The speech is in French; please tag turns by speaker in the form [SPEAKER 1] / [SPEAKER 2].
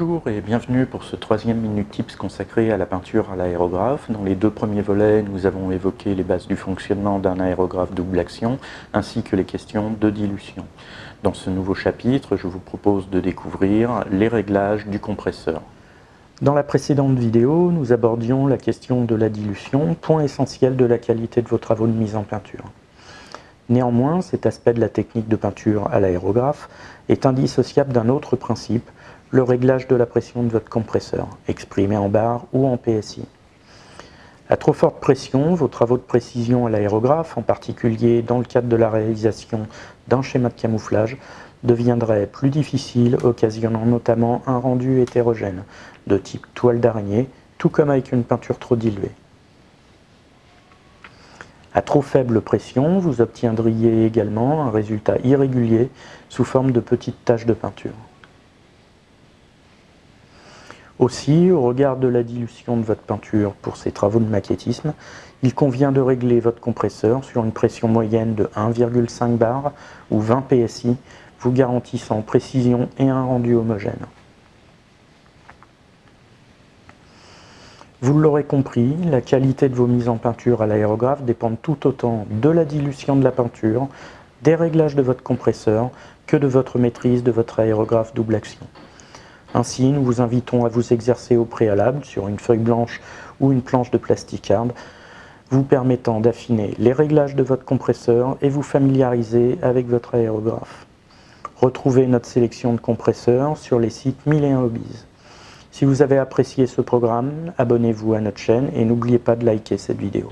[SPEAKER 1] Bonjour et bienvenue pour ce troisième Minute Tips consacré à la peinture à l'aérographe. Dans les deux premiers volets, nous avons évoqué les bases du fonctionnement d'un aérographe double action ainsi que les questions de dilution. Dans ce nouveau chapitre, je vous propose de découvrir les réglages du compresseur. Dans la précédente vidéo, nous abordions la question de la dilution, point essentiel de la qualité de vos travaux de mise en peinture. Néanmoins, cet aspect de la technique de peinture à l'aérographe est indissociable d'un autre principe, le réglage de la pression de votre compresseur, exprimé en bar ou en PSI. À trop forte pression, vos travaux de précision à l'aérographe, en particulier dans le cadre de la réalisation d'un schéma de camouflage, deviendraient plus difficiles, occasionnant notamment un rendu hétérogène, de type toile d'araignée, tout comme avec une peinture trop diluée. À trop faible pression, vous obtiendriez également un résultat irrégulier sous forme de petites taches de peinture. Aussi, au regard de la dilution de votre peinture pour ces travaux de maquettisme, il convient de régler votre compresseur sur une pression moyenne de 1,5 bar ou 20 PSI, vous garantissant précision et un rendu homogène. Vous l'aurez compris, la qualité de vos mises en peinture à l'aérographe dépend tout autant de la dilution de la peinture, des réglages de votre compresseur, que de votre maîtrise de votre aérographe double action. Ainsi, nous vous invitons à vous exercer au préalable sur une feuille blanche ou une planche de plasticarde, vous permettant d'affiner les réglages de votre compresseur et vous familiariser avec votre aérographe. Retrouvez notre sélection de compresseurs sur les sites 1001 Hobbies. Si vous avez apprécié ce programme, abonnez-vous à notre chaîne et n'oubliez pas de liker cette vidéo.